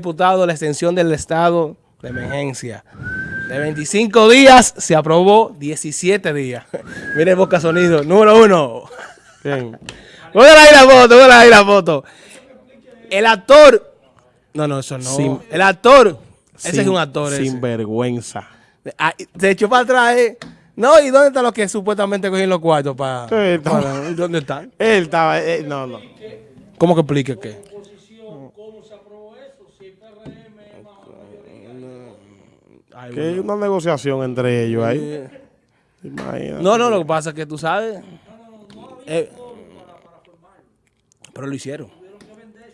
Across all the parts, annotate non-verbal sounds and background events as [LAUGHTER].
Diputado, la extensión del estado de emergencia. De 25 días se aprobó 17 días. [LAUGHS] Mire Boca Sonido, número uno. Bien. [LAUGHS] Voy a ir la foto, voy a ir la foto. El actor. No, no, eso no. Sin- el actor. Ese Sin- es un actor. ese. Sin vergüenza. Ah, se echó para atrás. eh. No, ¿y dónde están los que supuestamente cogieron los cuartos para. Sí, ¿Dónde están? Él estaba, eh, no, no. ¿Cómo que explique qué? Ay, Que hay una negociación entre ellos ahí. Eh, Imagínate. No, no, lo que pasa es que tú sabes. eh, pero lo hicieron.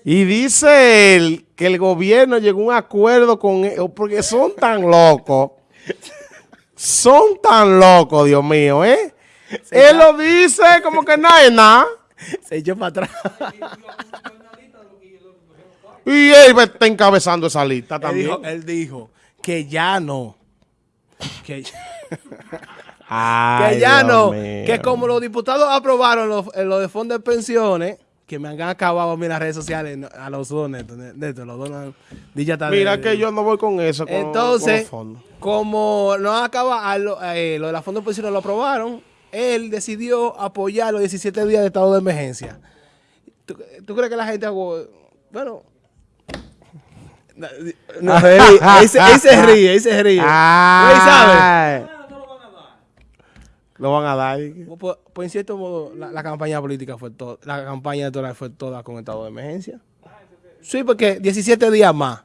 Y dice él que el gobierno llegó a un acuerdo con ellos porque son tan locos. Son tan locos, Dios mío, ¿eh? Él lo dice como que nada es nada. Se echó para atrás. Y él está encabezando esa lista él, también. dijo, él dijo que ya no. Que, [LAUGHS] Ay, que ya Dios no. mío. Que como los diputados aprobaron los, eh, lo de fondos de pensiones, que me han acabado en las redes sociales a los dos netos. netos, los dos de- Mira que yo no voy con eso. Con, Entonces, con como no acaba, lo, eh, lo de la fondos de pensiones lo aprobaron, él decidió apoyar los 17 días de estado de emergencia. ¿Tú, tú crees que la gente bueno, no, no, él, [LAUGHS] él se, él se ríe, él se ríe. Güey, ¿sabes? Ay. Lo van a dar. Pues, pues, en cierto modo, la, la campaña política fue toda, la campaña electoral fue toda con estado de emergencia. Sí, porque 17 días más.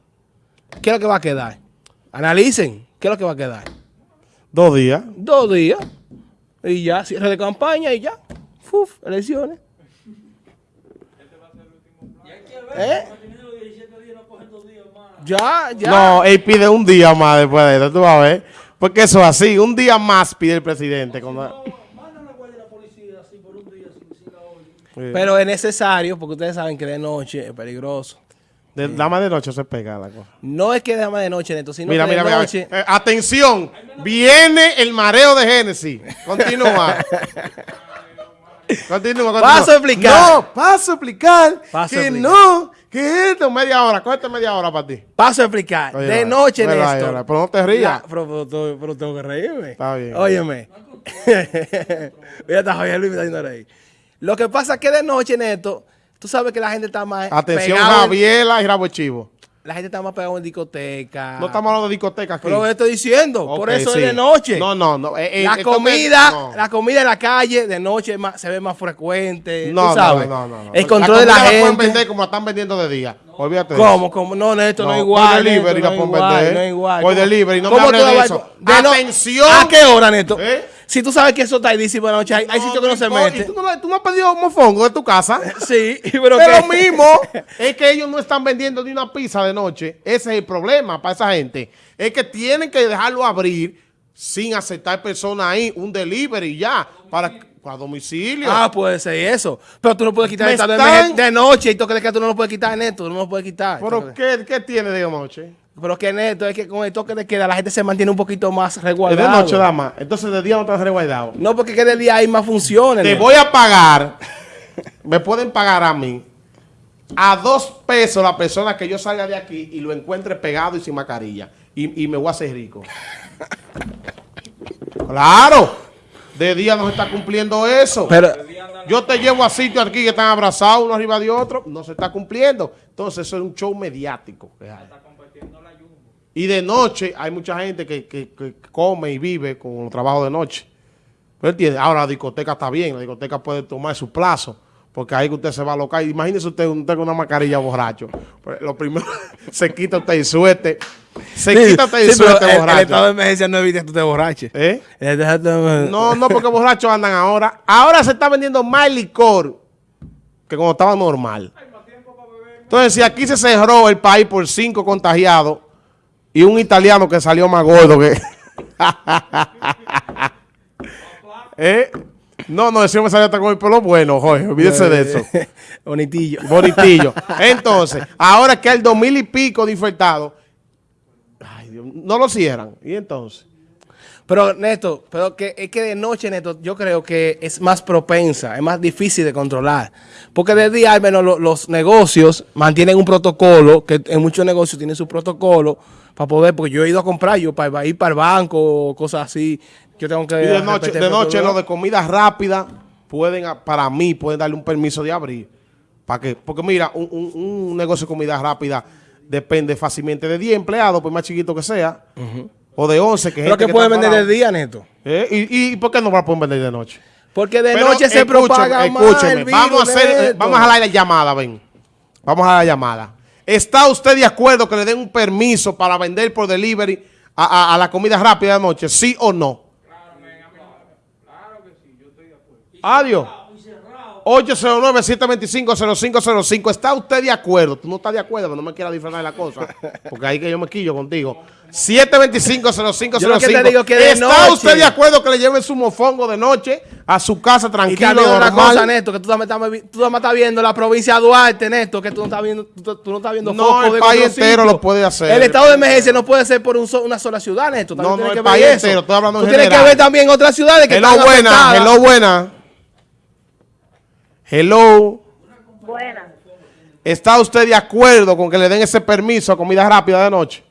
¿Qué es lo que va a quedar? Analicen, ¿qué es lo que va a quedar? Dos días. Dos días y ya, cierre de campaña y ya. Uf, elecciones. ¿Eh? Ya, ya. No, él pide un día más después de esto, tú vas a ver. Porque eso es así, un día más pide el presidente. cuando- Sí. Pero es necesario porque ustedes saben que de noche es peligroso. De, la más de noche se pega la cosa. No es que de más de noche, Neto, sino Mira, que mira, de mira. noche. Eh, atención, viene el mareo de Génesis. Continúa. [LAUGHS] Continúa, continúa. Paso a explicar. No, paso a explicar Paso a que explicar. no, que esto media hora, cuesta media hora para ti. Paso a explicar. Oye, de noche, vale, Néstor. vale, pero no te rías. La- pero, pero- pero- pero tengo que reírme. Está bien. Óyeme. [LAUGHS] Mira, está Javier Luis me está haciendo reír. Lo que pasa es que de noche, Neto, tú sabes que la gente está más Atención, Javiela y Rabo Chivo. La gente está más pegada en discoteca. No estamos hablando de discoteca aquí. Pero lo estoy diciendo. por eso sí. es de noche. No, no, no. eh, eh, la comida, no. la comida en la calle de noche más- se ve más frecuente. No, tú sabes. no, no, no. El control de la, pueden gente. vender como la están vendiendo de día. Olvídate ¿Cómo? ¿Cómo? No, Néstor, no, No, es igual. por delivery la pueden igual, vender. no es igual. Por ¿Cómo- delivery, no me tú de la eso. de Atención. ¿A qué hora, Néstor? ¿Eh? Si tú sabes que eso está ahí de la noche, hay, hay sitios que no se importa. ¿Y meten. tú no, tú no has pedido mofongo de tu casa? [LAUGHS] Sí, pero lo mismo. [LAUGHS] Es que ellos no están vendiendo ni una pizza de noche. Ese es el problema para esa gente. Es que tienen que dejarlo abrir sin aceptar personas ahí, un delivery ya, para, para domicilio. Ah, puede ser eso. Pero tú no puedes quitar el están- de noche y tú crees que tú no lo puedes quitar, Neto. Tú no lo puedes quitar. ¿Pero qué, qué tiene de noche? Pero que Neto, es que con el toque de queda la gente se mantiene un poquito más Es resguardada. de noche, dama. Entonces de día no estás resguardado. No, porque que de día hay más funciones. Te voy a pagar, [LAUGHS] me pueden pagar a mí, a dos pesos la persona que yo salga de aquí y lo encuentre pegado y sin mascarilla. Y, y me voy a hacer rico. [LAUGHS] claro, de día no se está cumpliendo eso. Pero, yo te llevo a sitios aquí que están abrazados uno arriba de otro, no se está cumpliendo. Entonces eso es un show mediático. Y de noche hay mucha gente que, que- que come y vive con el trabajo de noche. Ahora la discoteca está bien, la discoteca puede tomar su plazo, porque ahí que usted se va a locar. Imagínese usted, usted con una mascarilla borracho. Pues, Lo primero, [LAUGHS] se quita usted el suéter, se Sí, quita el sí, suéter el, el borracho. estado de emergencia no evita que tú te borraches. ¿Eh? El No, no, porque borrachos andan ahora. Ahora se está vendiendo más licor que cuando estaba normal. Entonces, si aquí se cerró el país por cinco contagiados y un italiano que salió más gordo que... [LAUGHS] ¿Eh? No, no, ese me salió hasta con el pelo bueno, Jorge. Olvídese de eso. [LAUGHS] Bonitillo. Bonitillo. Entonces, ahora que hay dos mil y pico de infectados, no lo cierran. ¿Y entonces? Pero, Neto, pero que, es que de noche, Neto, yo creo que es más propensa, es más difícil de controlar. Porque de día, al menos, lo- los negocios mantienen un protocolo, que en muchos negocios tienen su protocolo para poder, porque yo he ido a comprar, yo para ir para el banco cosas así, yo tengo que... Y de noche, de noche lo de comida rápida pueden, para mí, pueden darle un permiso de abrir. ¿Para qué? Porque mira, un, un- un negocio de comida rápida depende fácilmente de 10 empleados, por más chiquito que sea, o de 11. Que Pero gente que puede está vender de día, Neto. ¿Eh? ¿Y, ¿Y por qué no la pueden vender de noche? Porque de Pero noche se escúcheme, propaga más escúcheme, el virus, vamos a hacer, eh, vamos a jalar la llamada, ven. Vamos a la llamada. ¿Está usted de acuerdo que le den un permiso para vender por delivery a, a- a la comida rápida de noche? ¿Sí o no? Adiós. 809-725-0505. ¿Está usted de acuerdo? Tú no estás de acuerdo, pero no me quieras disfrazar de la cosa. Porque ahí que yo me quillo contigo. 725-0505. [LAUGHS] Yo lo que te digo que de ¿Está noche- usted de acuerdo que le lleven su mofongo de noche a su casa Y tranquilo, también otra normal? cosa, Neto, que tú también, estás, tú también estás viendo la provincia de Duarte, Neto, que tú no estás viendo, tú, tú no estás viendo No, el de país entero sitio. lo puede hacer. El estado de emergencia no puede ser por un so- una sola ciudad, Neto. También No, no, que el ver país eso. entero, estoy hablando en Tú tienes general. que ver también otras ciudades que Hello, están buena, hello, buena. Hello. Buenas. ¿Está usted de acuerdo con que le den ese permiso a comida rápida de noche?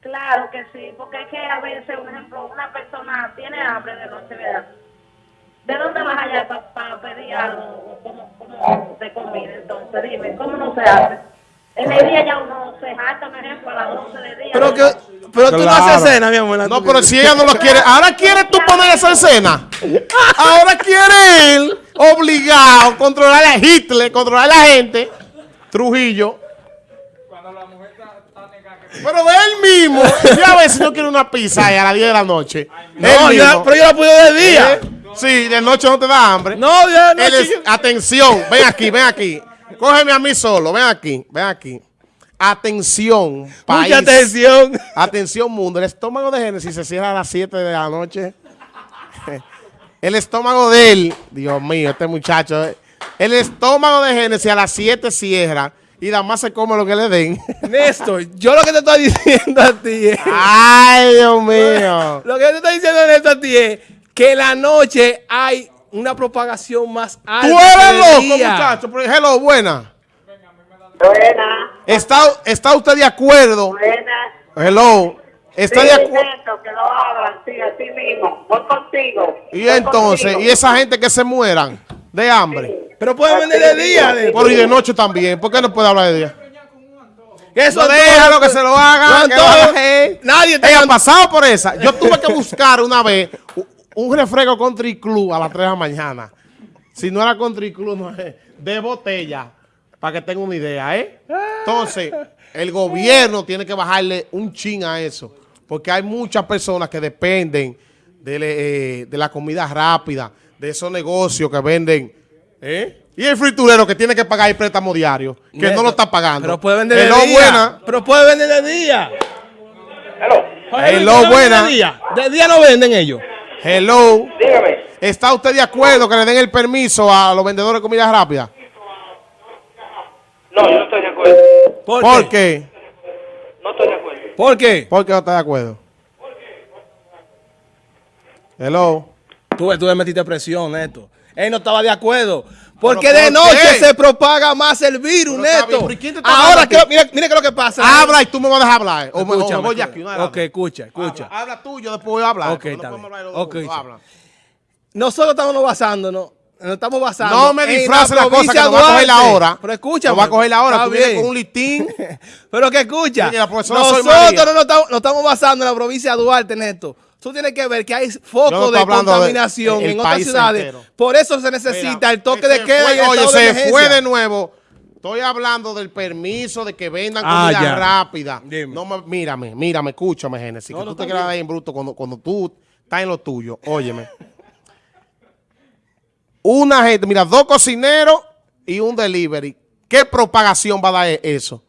Claro que sí, porque es que a veces, por ejemplo, una persona tiene hambre de noche, ¿verdad? ¿De dónde vas allá para pedir algo como, como de comida? Entonces, dime, ¿cómo no se hace? En el día ya uno se jacta, por ejemplo, a las 12 del día. Pero, que, pero tú no haces cena, mi amor. No, pero si ella no lo quiere, ahora quiere tú poner esa escena. Ahora quiere él, obligado, controlar a Hitler, controlar a la gente. Trujillo. Pero él mismo, ya a ver si no quiere una pizza a las 10 de la noche. No, yo- pero yo la puedo de día. ¿Eh? Sí, de noche no te da hambre. No, ya no. Él es- chico. atención, ven aquí, ven aquí. Cógeme a mí solo, ven aquí, ven aquí. Atención, país. Mucha atención. [LAUGHS] Atención, mundo. El estómago de Génesis se cierra a las 7 de la noche. [LAUGHS] El estómago de él, Dios mío, este muchacho. eh. El estómago de Génesis a las 7 cierra y nada más se come lo que le den. [LAUGHS] Néstor, yo lo que te estoy diciendo a ti es... Ay, Dios mío. Lo que te estoy diciendo Néstor a ti es que la noche hay una propagación más alta. Tú eres de loco, muchacho. Pero, Hello, buena. Buena, ¿Está, ¿Está usted de acuerdo? buena. Hello. ¿Está Sí, de acuerdo? Que lo abran, sí, así mismo. Voy contigo. Y Voy entonces, contigo. y esa gente que se mueran de hambre. Pero pueden vender de día. Néstor. Pero y de noche también. ¿Por qué no puede hablar de día? Eso No, déjalo que se lo haga. No, que todo- lo haga él. Nadie te ha pasado por esa. Yo tuve que buscar una vez un refresco country club a las 3 de la mañana. Si no era country club, no es de botella. Para que tenga una idea, ¿eh? Entonces, el gobierno tiene que bajarle un chin a eso. Porque hay muchas personas que dependen de, le- eh, de la comida rápida, de esos negocios que venden. ¿eh? Y el friturero que tiene que pagar el préstamo diario, que no lo está pagando. Pero puede vender de día. buena. Pero puede vender de día. Hello, Hello, ¿puede vender buena. De día. De día no venden ellos. Hello. dígame. ¿Está usted de acuerdo que le den el permiso a los vendedores de comida rápida? No, yo no estoy de acuerdo. ¿Por, ¿Por qué? No estoy de acuerdo. ¿Por qué? ¿Por qué no está de acuerdo? Hello. Tú, tú le metiste presión, Neto. Él no estaba de acuerdo. Porque ¿Pero de noche qué? se propaga más el virus, bien, Neto. pero ¿y quién te está Ahora, que, mira, mira qué es lo que pasa. Habla y tú me vas a dejar hablar. O o me voy de aquí. las Ok, escucha, escucha. Habla, habla tú, yo después voy a hablar. Ok, no está bien. hablar de los Ok, dos. está Habla. Nosotros estamos basándonos. Nos estamos basando. No me en disfrace la cosa que nos va a coger la hora. Pero escucha. Nos va a coger la hora. Tú vienes bien. con un listín. [LAUGHS] Pero que escucha. La Soy Nosotros no nos estamos, nos estamos basando en la provincia de Duarte, Neto. Tú tienes que ver que hay focos de de- contaminación el en otras ciudades. entero. Por eso se necesita Mira, el toque se de queda fue- y el Oye, de se emergencia. fue de nuevo. Estoy hablando del permiso de que vendan Ah, comida ya. rápida. Dime. No me- mírame, mírame, escúchame, Génesis. No, que no, tú te quedas ahí en bruto cuando, cuando tú estás en lo tuyo. Óyeme. Una gente, mira, dos cocineros y un delivery. ¿Qué propagación va a dar eso?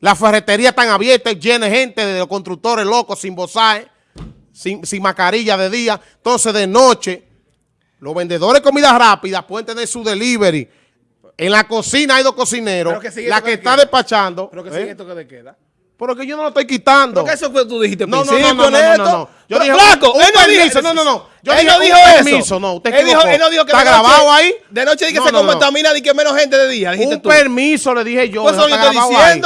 Las ferreterías están abiertas, llenas de gente, de los constructores locos, sin bozaje, sin, sin mascarilla de día. Entonces, de noche, los vendedores de comida rápida pueden tener su delivery. En la cocina hay dos cocineros. Que La que de está queda. despachando. Pero que ¿eh? sigue el toque de queda. Pero que yo no lo estoy quitando. Porque eso que tú dijiste No, no, no, no, no, no, Neto. no, no. Yo dije, flaco, un él no dijo permiso, no, no, no. Yo él dije, no dijo permiso, eso. no, usted él, dijo, él no dijo que ¿Está noche- grabado ahí? De noche di que No, se no, no. contamina y que menos gente de día, dijiste Un tú. permiso le dije yo. Pues eso yo estoy grabado ahí.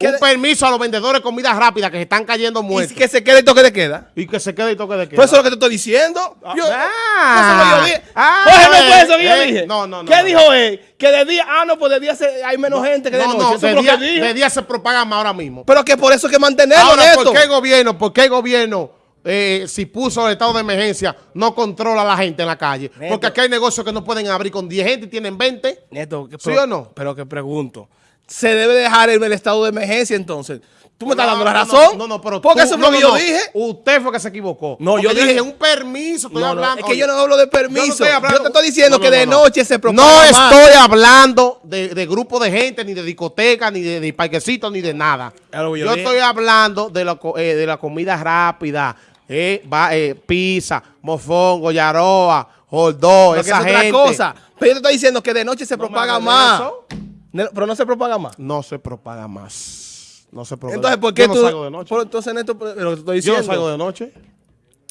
Un de- permiso a los vendedores de comida rápida que se están cayendo y muertos. que se quede el toque de queda. Y que se quede y toque de queda. Pues eso es lo que te estoy diciendo. Yo, Ah. eso es lo que yo dije. Ah, no eh, fue eso que yo eh, dije. no, no, no, ¿Qué no. dijo él? Que de día, ah, no, pues de día se- hay menos gente que de no, noche. no, eso de es lo día, que de día se propaga más ahora mismo. Pero que por eso hay que mantenerlo, Ahora. ¿por qué el gobierno, por qué el gobierno, eh, si puso el estado de emergencia, no controla a la gente en la calle? Neto. Porque aquí hay negocios que no pueden abrir con 10 gente y tienen 20. Neto, ¿Sí pero- o no? Pero que pregunto. ¿Se debe dejar el, el estado de emergencia entonces? ¿Tú me estás dando la razón? No, no, pero Porque tú- eso fue no, lo que yo dije. Usted fue que se equivocó. No, yo dije- un permiso, estoy hablando. es que yo no hablo de yo no permiso. estoy hablando- Yo te estoy diciendo que de no, no. noche se propaga No estoy hablando de, de grupo de gente, ni de discoteca, ni de, de parquecitos, ni de nada. Yo yo estoy hablando de la, eh, de la comida rápida, eh, va, eh, pizza, mofongo, yaroa, Porque esa es otra gente. cosa. Pero yo te estoy diciendo que de noche se propaga más. eso. Pero no se propaga más. No se propaga más. No se propaga. Entonces, ¿por qué yo no tú? salgo de noche. Pero entonces, Neto, pero lo que te estoy yo diciendo. no salgo de noche.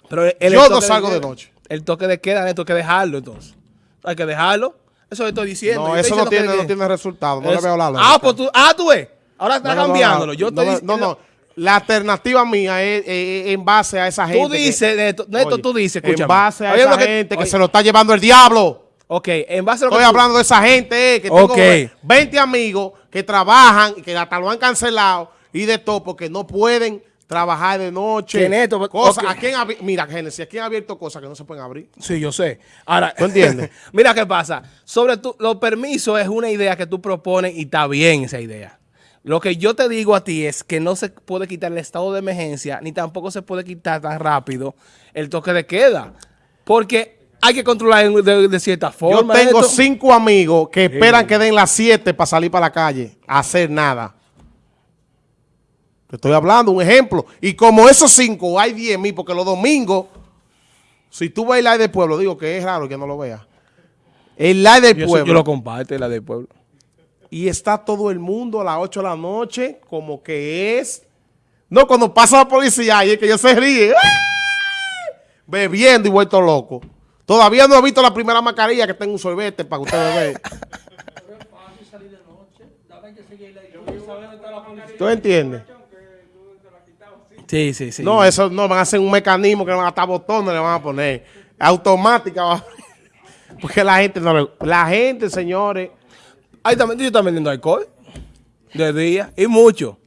Pero el- el Yo no salgo de noche. El toque de queda, Neto, hay que dejarlo entonces. Hay que dejarlo. Eso estoy diciendo. No, Yo eso no tiene, que- no tiene resultado. No le veo la Ah, lógica. pues tú, ah, tú ves. Ahora está No, no, no, cambiándolo. no, Yo no, estoy no, diciendo. no, no. La alternativa mía es, en base a esa gente. Tú dices, Neto, Neto, Oye, tú dices, En escúchame. base a Oye, esa que- gente que se lo está llevando el diablo. Ok, en base a lo que Estoy tú- hablando de esa gente eh, que tengo Ok. 20 amigos que trabajan y que hasta lo han cancelado y de todo porque no pueden trabajar de noche. Que neto, cosas. ¿A quién Mira, Génesis, aquí han abierto cosas que no se pueden abrir. Sí, yo sé. Ahora, ¿Tú entiendes? [LAUGHS] mira qué pasa. Sobre tu, los permisos es una idea que tú propones y está bien esa idea. Lo que yo te digo a ti es que no se puede quitar el estado de emergencia, ni tampoco se puede quitar tan rápido el toque de queda. Porque hay que controlar de, de cierta Yo forma. tengo esto. cinco amigos que esperan que den las 7 para salir para la calle a hacer nada. Te estoy hablando, un ejemplo. Y como esos cinco hay 10 mil, porque los domingos, si tú ves el live del pueblo, digo que es raro que no lo veas. El live del Yo, pueblo. yo lo comparto, la del pueblo. y está todo el mundo a las 8 de la noche, como que es. No, cuando pasa la policía y es que ellos se ríen. ¡ay! Bebiendo y vuelto loco. Todavía no he visto la primera mascarilla que tenga un sorbete para que usted bebe. ¿Tú entiendes? Sí, sí, sí. No, eso no van a hacer un mecanismo que le van a estar botones, le van a poner. Automática. [LAUGHS] Porque la gente no le- La gente, señores. Ahí también, yo están vendiendo alcohol. De día. Y mucho.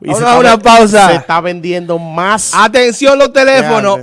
y Vamos se a está una pausa. Se está vendiendo más. Atención los teléfonos.